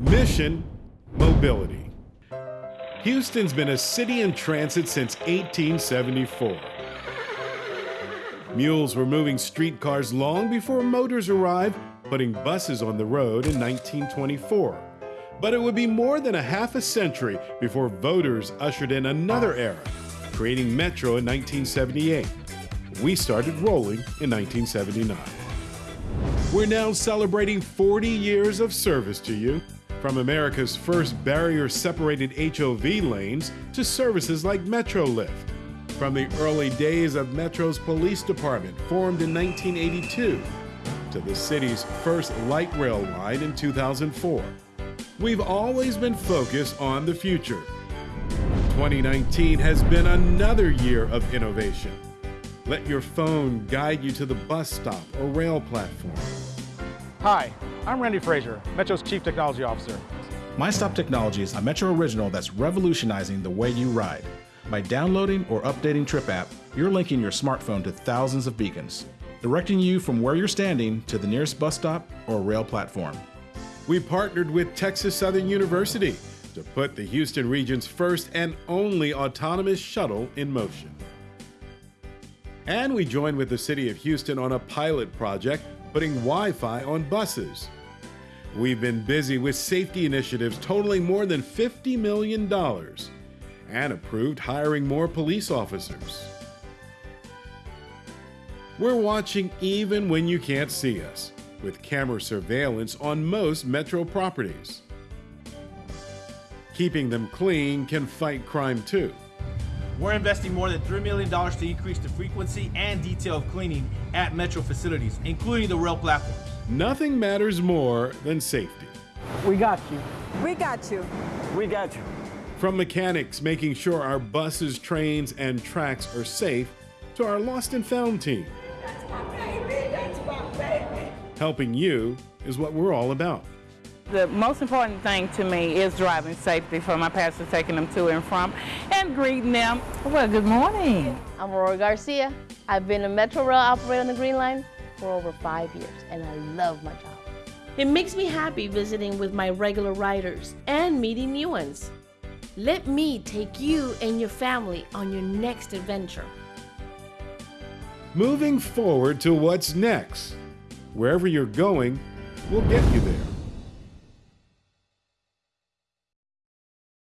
Mission Mobility. Houston's been a city in transit since 1874. Mules were moving streetcars long before motors arrived, putting buses on the road in 1924. But it would be more than a half a century before voters ushered in another era, creating Metro in 1978. We started rolling in 1979. We're now celebrating 40 years of service to you. From America's first barrier separated HOV lanes to services like MetroLift. From the early days of Metro's police department, formed in 1982, to the city's first light rail line in 2004. We've always been focused on the future. 2019 has been another year of innovation. Let your phone guide you to the bus stop or rail platform. Hi, I'm Randy Frazier, Metro's Chief Technology Officer. MyStop Technology is a Metro original that's revolutionizing the way you ride. By downloading or updating Trip app, you're linking your smartphone to thousands of beacons, directing you from where you're standing to the nearest bus stop or rail platform. We partnered with Texas Southern University to put the Houston region's first and only autonomous shuttle in motion. And we joined with the City of Houston on a pilot project putting Wi Fi on buses. We've been busy with safety initiatives totaling more than $50 million and approved hiring more police officers. We're watching even when you can't see us, with camera surveillance on most metro properties. Keeping them clean can fight crime too. We're investing more than $3 million to increase the frequency and detail of cleaning at Metro facilities, including the rail platforms. Nothing matters more than safety. We got you. We got you. We got you. From mechanics making sure our buses, trains, and tracks are safe, to our lost and found team. That's my baby. That's my baby. Helping you is what we're all about. The most important thing to me is driving safety for my passengers, taking them to and from, and greeting them. Well, good morning. I'm Aurora Garcia. I've been a Metro Rail operator on the Green Line for over five years, and I love my job. It makes me happy visiting with my regular riders and meeting new ones. Let me take you and your family on your next adventure. Moving forward to what's next. Wherever you're going, we'll get you there.